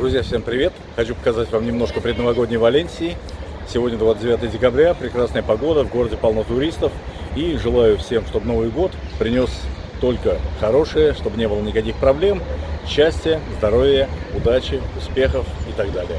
Друзья, всем привет! Хочу показать вам немножко предновогодней Валенсии. Сегодня 29 декабря, прекрасная погода, в городе полно туристов. И желаю всем, чтобы Новый год принес только хорошее, чтобы не было никаких проблем, счастья, здоровья, удачи, успехов и так далее.